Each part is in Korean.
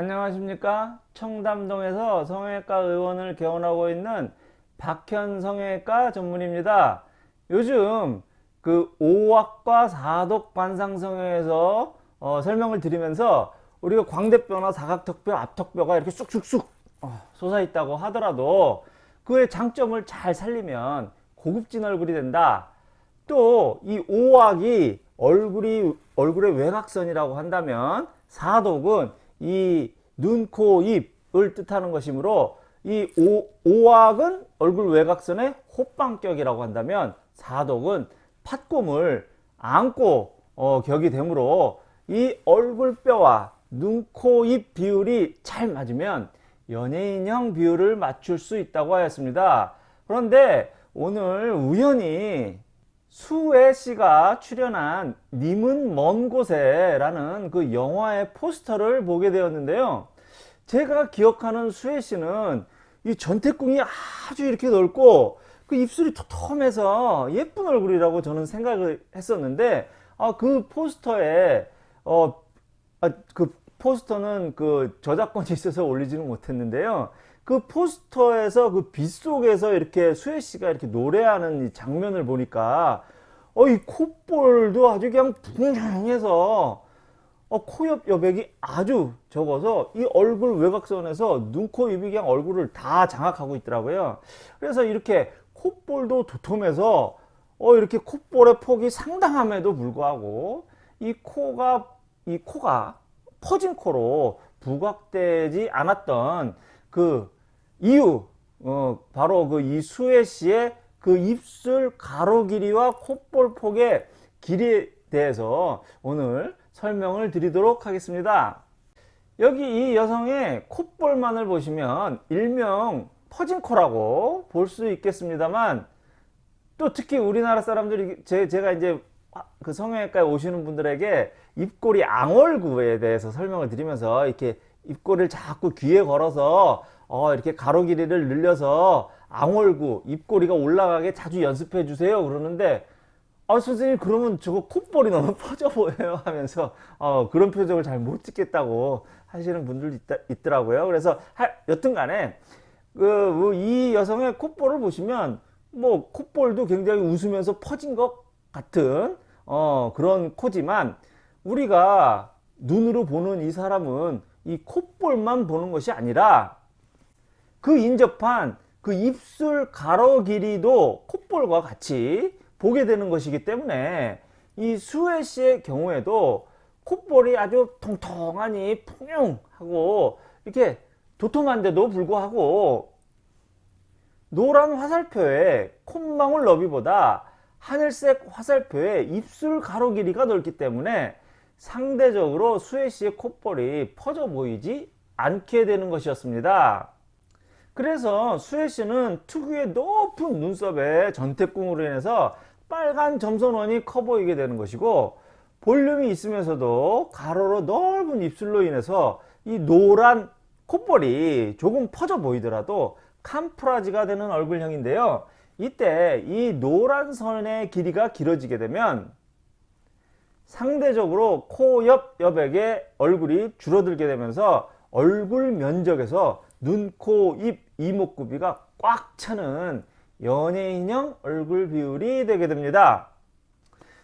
안녕하십니까? 청담동에서 성형외과 의원을 개원하고 있는 박현 성형외과 전문입니다. 요즘 그 5학과 4독 관상성형에서 어, 설명을 드리면서 우리가 광대뼈나 사각턱뼈 앞턱뼈가 이렇게 쑥쑥쑥 어, 솟아 있다고 하더라도 그의 장점을 잘 살리면 고급진 얼굴이 된다. 또 이 5학이 얼굴이 얼굴의 외곽선이라고 한다면 사독은 이 눈, 코, 입을 뜻하는 것이므로 이 오, 오악은 얼굴 외곽선의 호빵격이라고 한다면 사독은 팥곰을 안고 어, 격이 되므로 이 얼굴뼈와 눈, 코, 입 비율이 잘 맞으면 연예인형 비율을 맞출 수 있다고 하였습니다. 그런데 오늘 우연히 수혜 씨가 출연한 님은 먼 곳에 라는 그 영화의 포스터를 보게 되었는데요. 제가 기억하는 수혜 씨는 이 전태궁이 아주 이렇게 넓고 그 입술이 토톰해서 예쁜 얼굴이라고 저는 생각을 했었는데 아, 그 포스터에 어, 아, 그 포스터는 그 저작권이 있어서 올리지는 못했는데요. 그 포스터에서 그 빗속에서 이렇게 수혜 씨가 이렇게 노래하는 이 장면을 보니까 어 이 콧볼도 아주 그냥 붕해서 어, 코옆 여백이 아주 적어서 이 얼굴 외곽선에서 눈, 코, 입이 그냥 얼굴을 다 장악하고 있더라고요. 그래서 이렇게 콧볼도 도톰해서 어, 이렇게 콧볼의 폭이 상당함에도 불구하고 이 코가 이 코가 퍼진 코로 부각되지 않았던 그 이유 어, 바로 그 이수혜 씨의 그 입술 가로 길이와 콧볼 폭의 길이에 대해서 오늘 설명을 드리도록 하겠습니다. 여기 이 여성의 콧볼만을 보시면 일명 퍼진 코라고 볼 수 있겠습니다만 또 특히 우리나라 사람들이 제, 제가 이제 그 성형외과에 오시는 분들에게 입꼬리 앙월구에 대해서 설명을 드리면서 이렇게 입꼬리를 자꾸 귀에 걸어서 어 이렇게 가로 길이를 늘려서 앙월구 입꼬리가 올라가게 자주 연습해 주세요. 그러는데 아 선생님 그러면 저거 콧볼이 너무 퍼져 보여요 하면서 어, 그런 표정을 잘 못 찍겠다고 하시는 분들도 있 더라고요. 그래서 하, 여튼 간에 그, 이 여성의 콧볼을 보시면 뭐 콧볼도 굉장히 웃으면서 퍼진 것 같은 어, 그런 코지만 우리가 눈으로 보는 이 사람은 이 콧볼만 보는 것이 아니라 그 인접한 그 입술 가로 길이도 콧볼과 같이 보게 되는 것이기 때문에 이 수혜 씨의 경우에도 콧볼이 아주 통통하니 풍용하고 이렇게 도톰한데도 불구하고 노란 화살표의 콧망울 너비보다 하늘색 화살표의 입술 가로 길이가 넓기 때문에 상대적으로 수혜 씨의 콧볼이 퍼져 보이지 않게 되는 것이었습니다. 그래서 수혜 씨는 특유의 높은 눈썹에 전태궁으로 인해서 빨간 점선원이 커 보이게 되는 것이고 볼륨이 있으면서도 가로로 넓은 입술로 인해서 이 노란 콧볼이 조금 퍼져 보이더라도 캄프라지가 되는 얼굴형인데요. 이때 이 노란 선의 길이가 길어지게 되면 상대적으로 코옆 여백의 얼굴이 줄어들게 되면서 얼굴 면적에서 눈, 코, 입, 이목구비가 꽉 차는 연예인형 얼굴 비율이 되게 됩니다.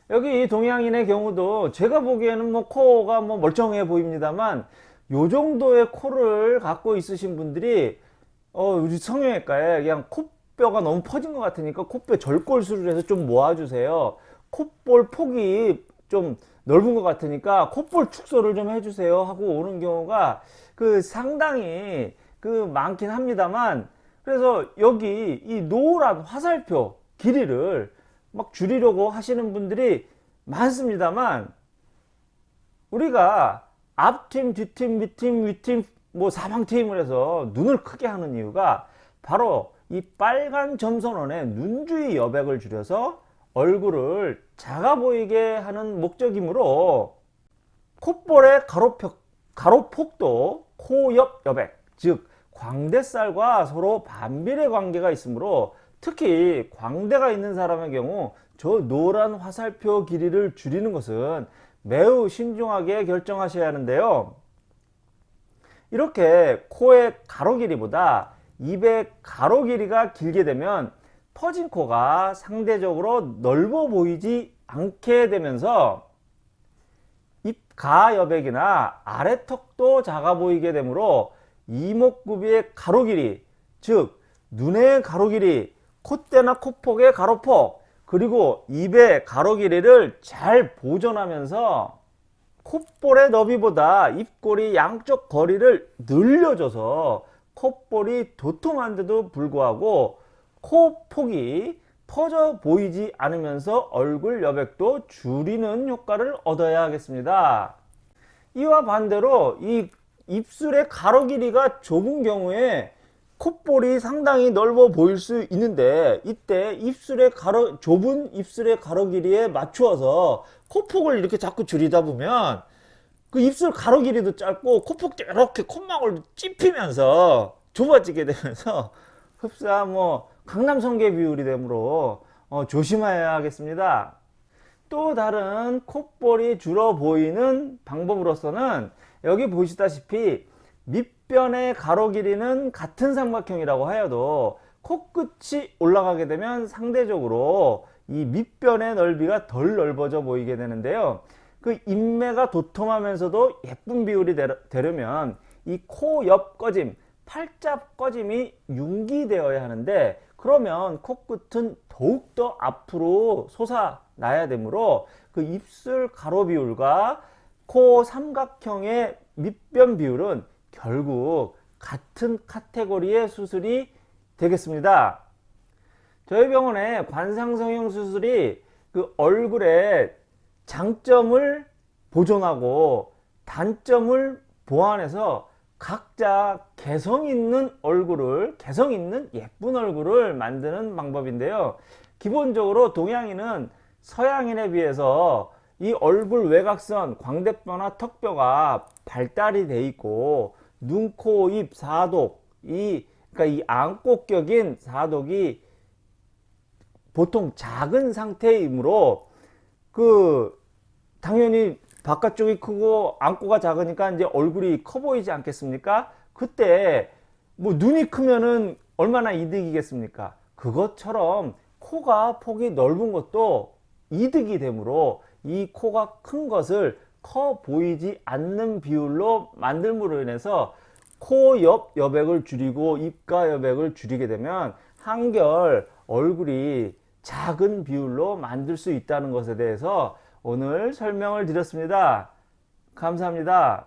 여기 동양인의 경우도 제가 보기에는 뭐 코가 뭐 멀쩡해 보입니다만 요 정도의 코를 갖고 있으신 분들이 어 우리 성형외과에 그냥 콧뼈가 너무 퍼진 것 같으니까 콧뼈 절골술을 해서 좀 모아주세요. 콧볼 폭이 좀 넓은 것 같으니까 콧볼 축소를 좀 해주세요 하고 오는 경우가 그 상당히 그 많긴 합니다만 그래서 여기 이 노란 화살표 길이를 막 줄이려고 하시는 분들이 많습니다만 우리가 앞팀, 뒷팀, 밑팀, 위팀, 뭐 사방팀을 해서 눈을 크게 하는 이유가 바로 이 빨간 점선원의 눈주위 여백을 줄여서 얼굴을 작아 보이게 하는 목적이므로 콧볼의 가로폭, 가로폭도 코 옆 여백 즉 광대살과 서로 반비례 관계가 있으므로 특히 광대가 있는 사람의 경우 저 노란 화살표 길이를 줄이는 것은 매우 신중하게 결정하셔야 하는데요. 이렇게 코의 가로 길이보다 입의 가로 길이가 길게 되면 퍼진 코가 상대적으로 넓어 보이지 않게 되면서 입가 여백이나 아래턱도 작아 보이게 되므로 이목구비의 가로 길이 즉 눈의 가로 길이 콧대나 코폭의 가로폭 그리고 입의 가로 길이를 잘 보존하면서 콧볼의 너비보다 입꼬리 양쪽 거리를 늘려줘서 콧볼이 도톰한데도 불구하고 코 폭이 퍼져 보이지 않으면서 얼굴 여백도 줄이는 효과를 얻어야 하겠습니다. 이와 반대로 이 입술의 가로 길이가 좁은 경우에 콧볼이 상당히 넓어 보일 수 있는데 이때 입술의 가로 좁은 입술의 가로 길이에 맞추어서 코폭을 이렇게 자꾸 줄이다 보면 그 입술 가로 길이도 짧고 코폭도 이렇게 콧망울 찝히면서 좁아지게 되면서 흡사 뭐 강남 성게 비율이 되므로 어, 조심해야 하겠습니다. 또 다른 콧볼이 줄어 보이는 방법으로서는 여기 보시다시피 밑변의 가로 길이는 같은 삼각형이라고 하여도 코끝이 올라가게 되면 상대적으로 이 밑변의 넓이가 덜 넓어져 보이게 되는데요. 그 인매가 도톰하면서도 예쁜 비율이 되려면 이 코 옆 꺼짐, 팔자 꺼짐이 융기되어야 하는데 그러면 코끝은 더욱더 앞으로 솟아나야 되므로 그 입술 가로 비율과 코 삼각형의 밑변 비율은 결국 같은 카테고리의 수술이 되겠습니다. 저희 병원의 관상성형 수술이 그 얼굴의 장점을 보존하고 단점을 보완해서 각자 개성 있는 얼굴을 개성 있는 예쁜 얼굴을 만드는 방법인데요. 기본적으로 동양인은 서양인에 비해서 이 얼굴 외곽선 광대뼈나 턱뼈가 발달이 돼 있고 눈, 코, 입, 사독 이 그러니까 이 안꽃격인 사독이 보통 작은 상태이므로 그 당연히 바깥쪽이 크고 안고가 작으니까 이제 얼굴이 커 보이지 않겠습니까? 그때 뭐 눈이 크면은 얼마나 이득이겠습니까? 그것처럼 코가 폭이 넓은 것도 이득이 되므로 이 코가 큰 것을 커 보이지 않는 비율로 만들므로 인해서 코 옆 여백을 줄이고 입가 여백을 줄이게 되면 한결 얼굴이 작은 비율로 만들 수 있다는 것에 대해서 오늘 설명을 드렸습니다. 감사합니다.